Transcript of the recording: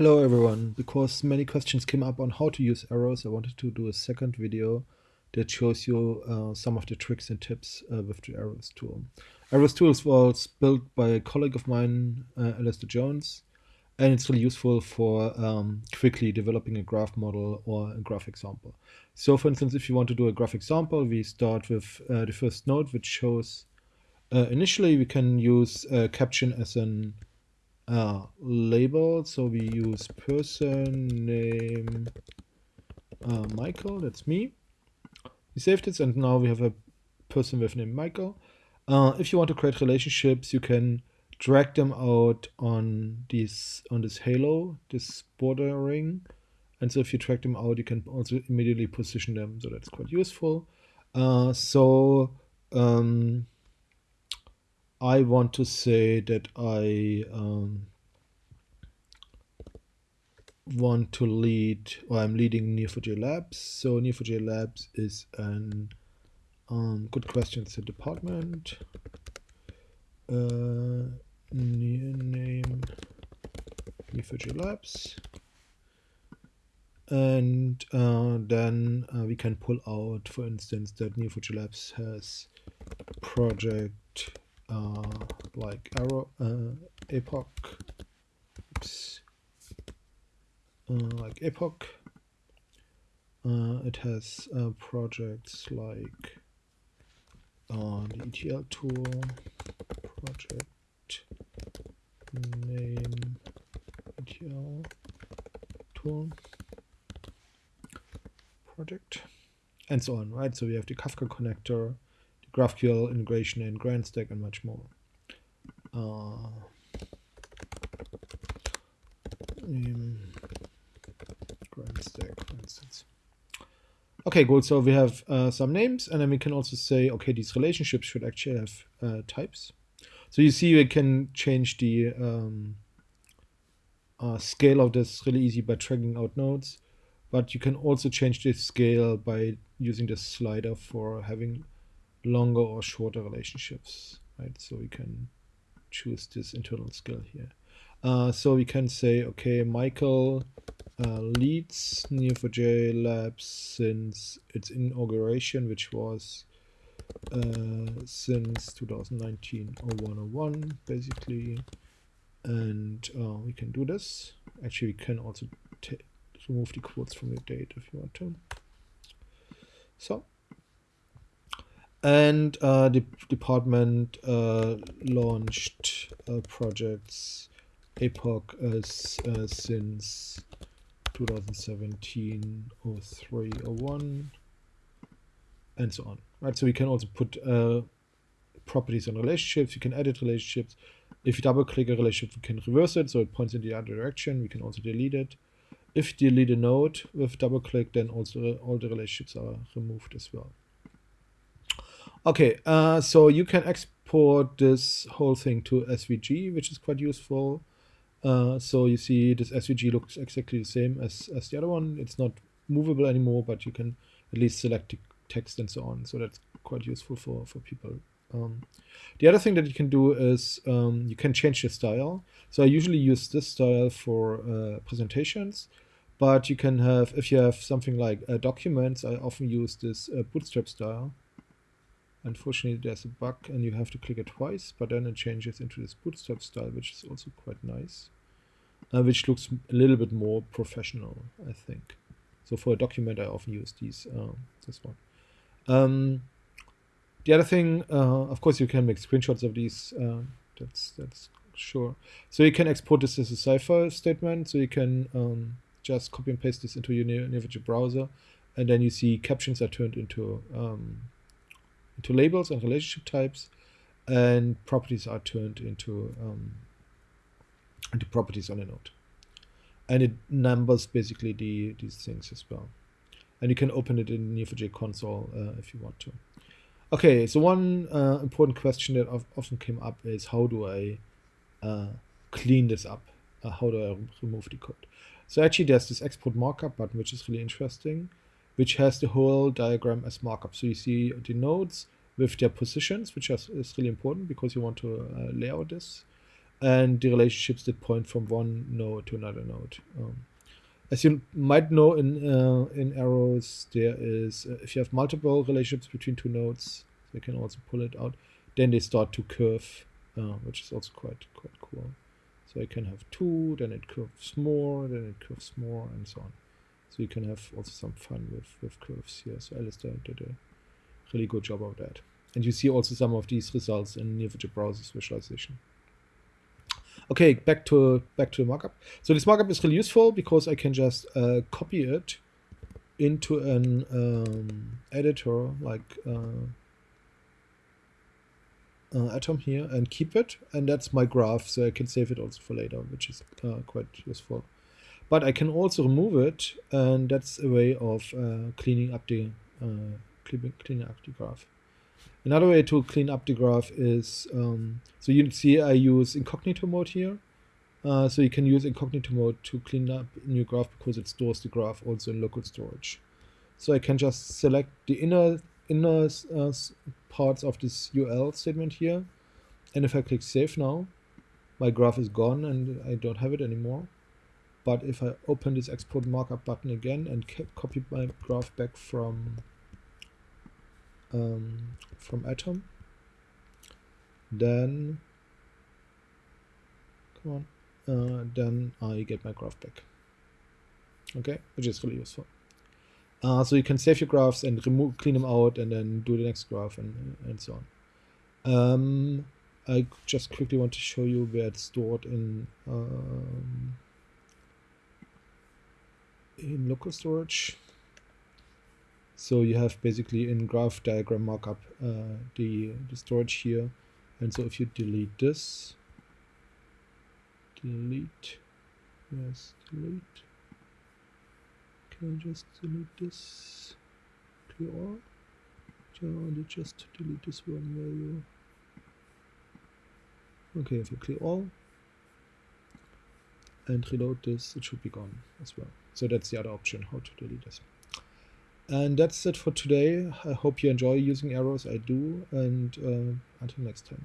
Hello everyone, because many questions came up on how to use arrows, I wanted to do a second video that shows you uh, some of the tricks and tips uh, with the arrows tool. Arrows tools was built by a colleague of mine, uh, Alistair Jones, and it's really useful for um, quickly developing a graph model or a graph example. So for instance, if you want to do a graph example, we start with uh, the first node, which shows uh, initially we can use uh, caption as an uh, label. So we use person name uh, Michael, that's me. We saved it and now we have a person with name Michael. Uh, if you want to create relationships, you can drag them out on this on this halo, this border ring. And so if you drag them out, you can also immediately position them. So that's quite useful. Uh, so um, I want to say that I um, want to lead, or I'm leading Neo4j Labs. So Neo4j Labs is an um, good questions department. Uh, name Neo4j Labs. And uh, then uh, we can pull out, for instance, that Neo4j Labs has project uh, like Arrow, uh, APOC, oops, uh, like APOC. Uh, it has uh, projects like the ETL tool, project name ETL tool, project, and so on, right? So we have the Kafka connector, GraphQL integration in GrandStack and much more. Uh, um, GrandStack, for instance. Okay, good. So we have uh, some names, and then we can also say, okay, these relationships should actually have uh, types. So you see, we can change the um, uh, scale of this really easy by dragging out nodes, but you can also change the scale by using the slider for having longer or shorter relationships, right? So we can choose this internal skill here. Uh, so we can say, okay, Michael uh, leads Neo4j Labs since its inauguration, which was uh, since 2019 0101, basically. And uh, we can do this. Actually, we can also remove the quotes from the date if you want to. So and uh, the department uh, launched uh, projects APOC as uh, since 2017 03 01 and so on right? So we can also put uh, properties on relationships you can edit relationships. If you double click a relationship we can reverse it so it points in the other direction we can also delete it. If you delete a node with double click then also all the relationships are removed as well Okay, uh, so you can export this whole thing to SVG, which is quite useful. Uh, so you see this SVG looks exactly the same as, as the other one. It's not movable anymore, but you can at least select the text and so on. So that's quite useful for, for people. Um, the other thing that you can do is um, you can change the style. So I usually use this style for uh, presentations, but you can have, if you have something like uh, documents, I often use this uh, bootstrap style. Unfortunately, there's a bug and you have to click it twice, but then it changes into this bootstrap style, which is also quite nice, uh, which looks a little bit more professional, I think. So for a document, I often use these, uh, this one. Um, the other thing, uh, of course, you can make screenshots of these. Uh, that's that's sure. So you can export this as a Cypher statement. So you can um, just copy and paste this into your Neo4j browser, and then you see captions are turned into um, into labels and relationship types, and properties are turned into um, into properties on a node. And it numbers basically the these things as well. And you can open it in Neo4j console uh, if you want to. Okay, so one uh, important question that often came up is how do I uh, clean this up? Uh, how do I remove the code? So actually there's this export markup button, which is really interesting which has the whole diagram as markup. So you see the nodes with their positions, which is, is really important because you want to uh, lay out this. and the relationships that point from one node to another node. Um, as you might know in uh, in arrows, there is uh, if you have multiple relationships between two nodes, you can also pull it out. Then they start to curve, uh, which is also quite quite cool. So I can have two, then it curves more, then it curves more, and so on. So you can have also some fun with with curves here. So Alistair did a really good job of that. And you see also some of these results in Neo4j browsers visualization. Okay, back to back to the markup. So this markup is really useful because I can just uh, copy it into an um, editor like uh, uh, Atom here and keep it, and that's my graph. So I can save it also for later, which is uh, quite useful. But I can also remove it, and that's a way of uh, cleaning up the uh, cleaning up the graph. Another way to clean up the graph is, um, so you see I use incognito mode here. Uh, so you can use incognito mode to clean up your graph because it stores the graph also in local storage. So I can just select the inner inner uh, parts of this UL statement here. And if I click save now, my graph is gone and I don't have it anymore. But if I open this export markup button again and copy my graph back from um, from Atom. Then, come on, uh, then I get my graph back. Okay, which is really useful. Uh, so you can save your graphs and remove, clean them out, and then do the next graph and and so on. Um, I just quickly want to show you where it's stored in um, in local storage. So you have basically in graph diagram markup uh, the, the storage here. And so if you delete this, delete, yes, delete. Can I just delete this? Clear all? Yeah, just delete this one value. Okay, if you clear all and reload this, it should be gone as well. So that's the other option, how to delete this. And that's it for today. I hope you enjoy using arrows. I do. And uh, until next time.